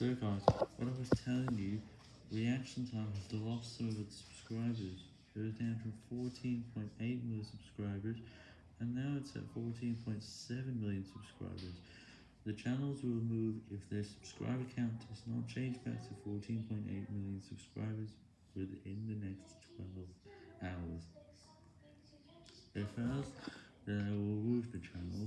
So guys, what I was telling you, reaction time has lost some of its subscribers. It was down from 14.8 million subscribers, and now it's at 14.7 million subscribers. The channels will move if their subscriber count does not change back to 14.8 million subscribers within the next 12 hours. If else, then I will move the channel.